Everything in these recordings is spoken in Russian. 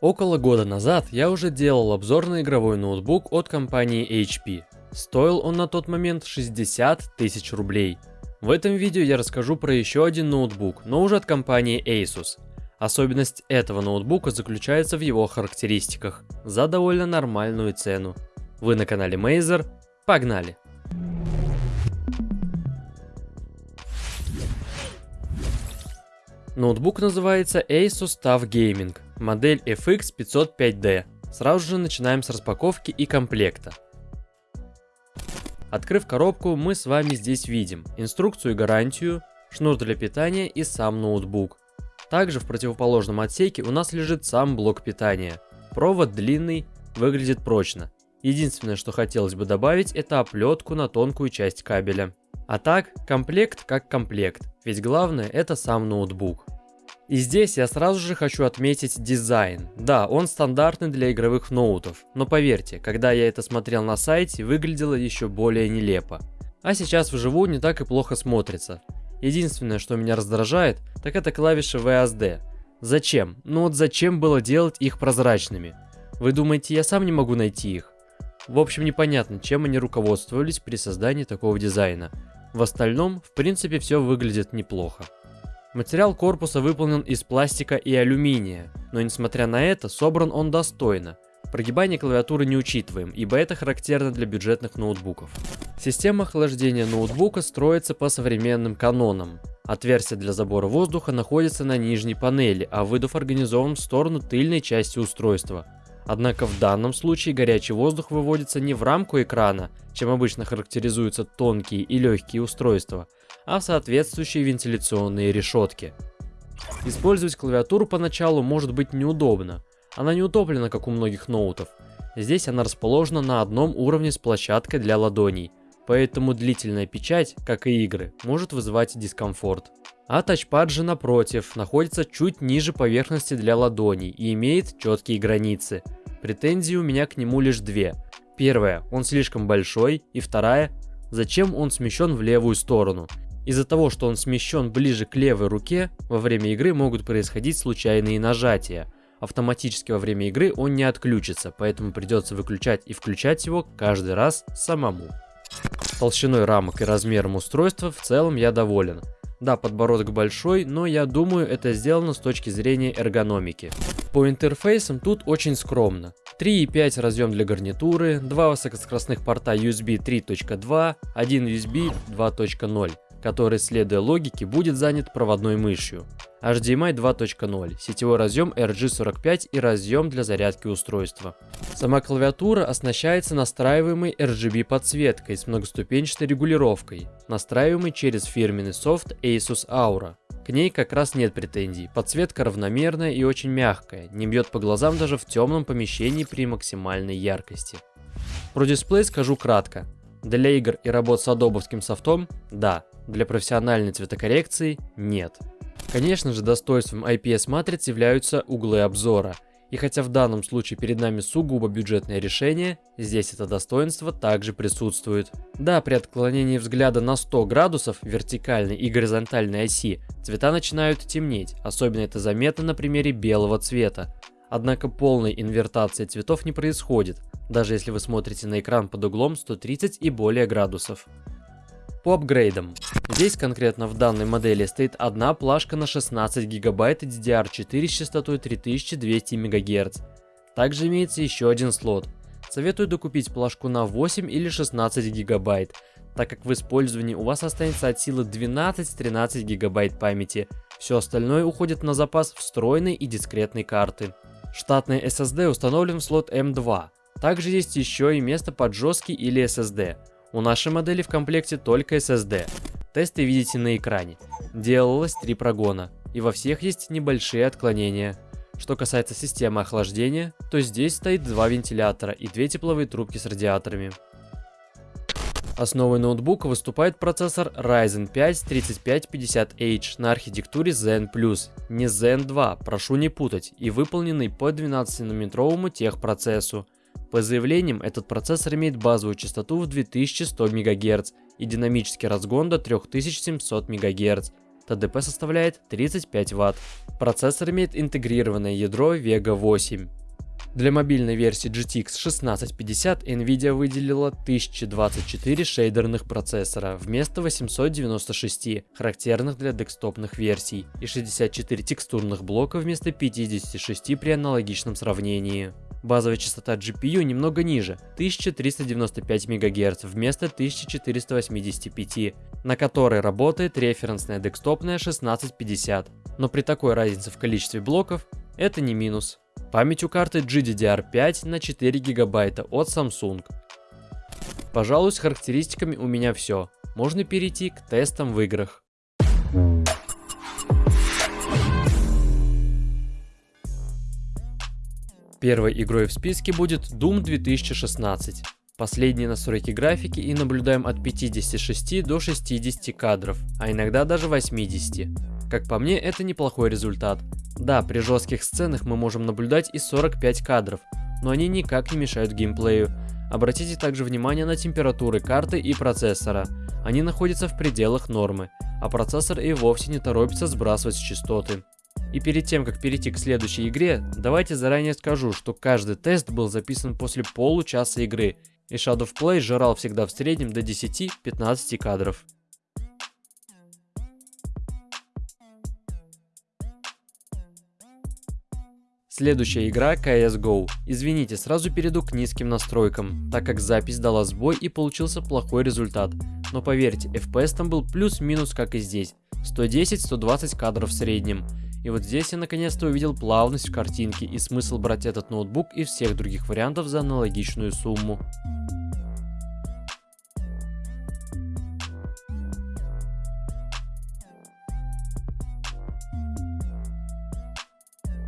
Около года назад я уже делал обзор на игровой ноутбук от компании HP. Стоил он на тот момент 60 тысяч рублей. В этом видео я расскажу про еще один ноутбук, но уже от компании Asus. Особенность этого ноутбука заключается в его характеристиках, за довольно нормальную цену. Вы на канале Mazer, погнали! Ноутбук называется Asus TUF Gaming, модель FX 505D. Сразу же начинаем с распаковки и комплекта. Открыв коробку, мы с вами здесь видим инструкцию и гарантию, шнур для питания и сам ноутбук. Также в противоположном отсеке у нас лежит сам блок питания. Провод длинный, выглядит прочно. Единственное, что хотелось бы добавить, это оплетку на тонкую часть кабеля. А так, комплект как комплект, ведь главное это сам ноутбук. И здесь я сразу же хочу отметить дизайн. Да, он стандартный для игровых ноутов, но поверьте, когда я это смотрел на сайте, выглядело еще более нелепо. А сейчас вживую не так и плохо смотрится. Единственное, что меня раздражает, так это клавиши VSD. Зачем? Ну вот зачем было делать их прозрачными? Вы думаете, я сам не могу найти их? В общем, непонятно, чем они руководствовались при создании такого дизайна. В остальном, в принципе, все выглядит неплохо. Материал корпуса выполнен из пластика и алюминия, но несмотря на это, собран он достойно. Прогибание клавиатуры не учитываем, ибо это характерно для бюджетных ноутбуков. Система охлаждения ноутбука строится по современным канонам. Отверстие для забора воздуха находится на нижней панели, а выдув организован в сторону тыльной части устройства. Однако в данном случае горячий воздух выводится не в рамку экрана, чем обычно характеризуются тонкие и легкие устройства, а в соответствующие вентиляционные решетки. Использовать клавиатуру поначалу может быть неудобно. Она не утоплена, как у многих ноутов. Здесь она расположена на одном уровне с площадкой для ладоней, поэтому длительная печать, как и игры, может вызывать дискомфорт. А тачпад же напротив, находится чуть ниже поверхности для ладоней и имеет четкие границы. Претензии у меня к нему лишь две. Первая, он слишком большой, и вторая, зачем он смещен в левую сторону. Из-за того, что он смещен ближе к левой руке, во время игры могут происходить случайные нажатия. Автоматически во время игры он не отключится, поэтому придется выключать и включать его каждый раз самому. Толщиной рамок и размером устройства в целом я доволен. Да, подбородок большой, но я думаю, это сделано с точки зрения эргономики. По интерфейсам тут очень скромно. 3.5 разъем для гарнитуры, два высокоскоростных порта USB 3.2, один USB 2.0 который, следуя логике, будет занят проводной мышью. HDMI 2.0, сетевой разъем RG45 и разъем для зарядки устройства. Сама клавиатура оснащается настраиваемой RGB подсветкой с многоступенчатой регулировкой, настраиваемой через фирменный софт Asus Aura. К ней как раз нет претензий, подсветка равномерная и очень мягкая, не бьет по глазам даже в темном помещении при максимальной яркости. Про дисплей скажу кратко. Для игр и работ с адобовским софтом – да, для профессиональной цветокоррекции – нет. Конечно же, достоинством IPS-матриц являются углы обзора. И хотя в данном случае перед нами сугубо бюджетное решение, здесь это достоинство также присутствует. Да, при отклонении взгляда на 100 градусов вертикальной и горизонтальной оси цвета начинают темнеть, особенно это заметно на примере белого цвета. Однако полной инвертации цветов не происходит, даже если вы смотрите на экран под углом 130 и более градусов. По апгрейдам. Здесь конкретно в данной модели стоит одна плашка на 16 гигабайт DDR4 с частотой 3200 МГц. Также имеется еще один слот. Советую докупить плашку на 8 или 16 гигабайт, так как в использовании у вас останется от силы 12-13 гигабайт памяти. Все остальное уходит на запас встроенной и дискретной карты. Штатный SSD установлен в слот M2. Также есть еще и место под жесткий или SSD. У нашей модели в комплекте только SSD. Тесты видите на экране. Делалось три прогона, и во всех есть небольшие отклонения. Что касается системы охлаждения, то здесь стоит два вентилятора и две тепловые трубки с радиаторами. Основой ноутбука выступает процессор Ryzen 5 3550H на архитектуре Zen+, не Zen 2, прошу не путать, и выполненный по 12-нанометровому техпроцессу. По заявлениям, этот процессор имеет базовую частоту в 2100 МГц и динамический разгон до 3700 МГц. ТДП составляет 35 Вт. Процессор имеет интегрированное ядро Vega 8. Для мобильной версии GTX 1650 Nvidia выделила 1024 шейдерных процессора вместо 896, характерных для декстопных версий, и 64 текстурных блока вместо 56 при аналогичном сравнении. Базовая частота GPU немного ниже, 1395 МГц вместо 1485, на которой работает референсная декстопная 1650. Но при такой разнице в количестве блоков это не минус. Память у карты GDDR5 на 4 гигабайта от Samsung. Пожалуй, с характеристиками у меня все. Можно перейти к тестам в играх. Первой игрой в списке будет Doom 2016. Последние настройки графики и наблюдаем от 56 до 60 кадров, а иногда даже 80. Как по мне, это неплохой результат. Да, при жестких сценах мы можем наблюдать и 45 кадров, но они никак не мешают геймплею. Обратите также внимание на температуры карты и процессора. Они находятся в пределах нормы, а процессор и вовсе не торопится сбрасывать частоты. И перед тем, как перейти к следующей игре, давайте заранее скажу, что каждый тест был записан после получаса игры, и Shadow Play жрал всегда в среднем до 10-15 кадров. Следующая игра CSGO. Извините, сразу перейду к низким настройкам, так как запись дала сбой и получился плохой результат. Но поверьте, FPS там был плюс-минус как и здесь. 110-120 кадров в среднем. И вот здесь я наконец-то увидел плавность в картинке и смысл брать этот ноутбук и всех других вариантов за аналогичную сумму.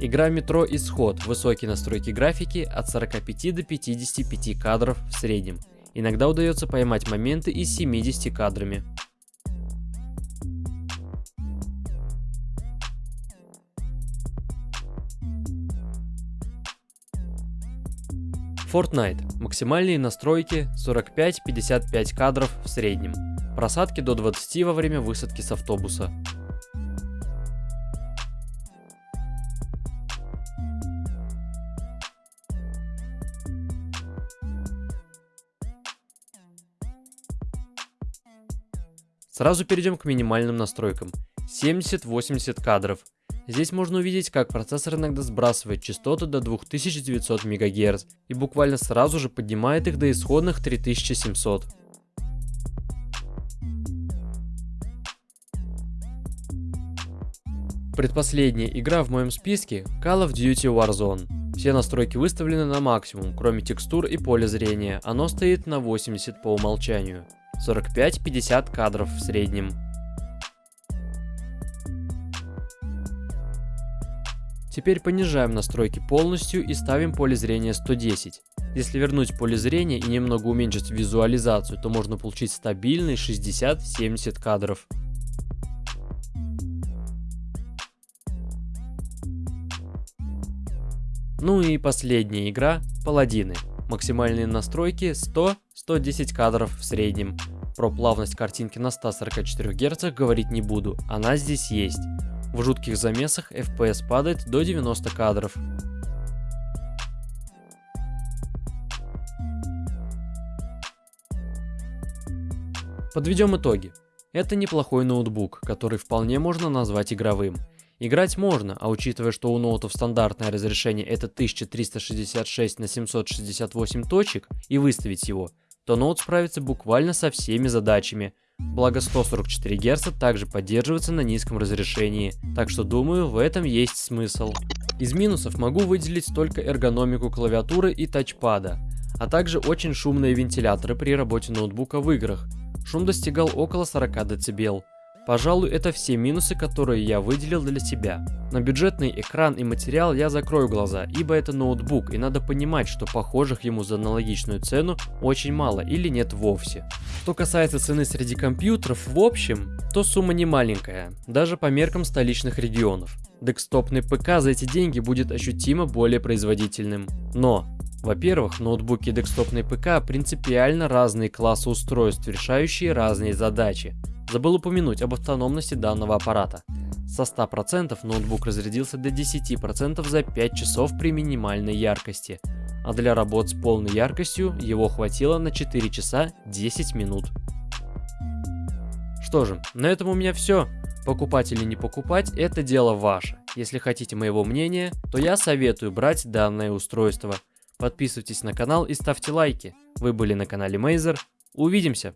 Игра Метро Исход, высокие настройки графики от 45 до 55 кадров в среднем. Иногда удается поймать моменты и с 70 кадрами. Fortnite. Максимальные настройки 45-55 кадров в среднем. Просадки до 20 во время высадки с автобуса. Сразу перейдем к минимальным настройкам. 70-80 кадров. Здесь можно увидеть, как процессор иногда сбрасывает частоты до 2900 МГц и буквально сразу же поднимает их до исходных 3700. Предпоследняя игра в моем списке Call of Duty Warzone. Все настройки выставлены на максимум, кроме текстур и поля зрения, оно стоит на 80 по умолчанию. 45-50 кадров в среднем. Теперь понижаем настройки полностью и ставим поле зрения 110. Если вернуть поле зрения и немного уменьшить визуализацию, то можно получить стабильный 60-70 кадров. Ну и последняя игра – Паладины. Максимальные настройки 100-110 кадров в среднем. Про плавность картинки на 144 Гц говорить не буду, она здесь есть. В жутких замесах FPS падает до 90 кадров. Подведем итоги. Это неплохой ноутбук, который вполне можно назвать игровым. Играть можно, а учитывая, что у ноутов стандартное разрешение это 1366 на 768 точек и выставить его, то ноут справится буквально со всеми задачами. Благо 144 Гц также поддерживается на низком разрешении, так что думаю в этом есть смысл. Из минусов могу выделить только эргономику клавиатуры и тачпада, а также очень шумные вентиляторы при работе ноутбука в играх. Шум достигал около 40 дБ. Пожалуй, это все минусы, которые я выделил для себя. На бюджетный экран и материал я закрою глаза, ибо это ноутбук, и надо понимать, что похожих ему за аналогичную цену очень мало или нет вовсе. Что касается цены среди компьютеров в общем, то сумма не маленькая, даже по меркам столичных регионов. Декстопный ПК за эти деньги будет ощутимо более производительным. Но во-первых, ноутбуки и декстопный ПК принципиально разные классы устройств, решающие разные задачи. забыл упомянуть об автономности данного аппарата. Со 100% ноутбук разрядился до 10% за 5 часов при минимальной яркости, а для работ с полной яркостью его хватило на 4 часа 10 минут. Что же, на этом у меня все. Покупать или не покупать, это дело ваше. Если хотите моего мнения, то я советую брать данное устройство. Подписывайтесь на канал и ставьте лайки. Вы были на канале Мейзер. Увидимся!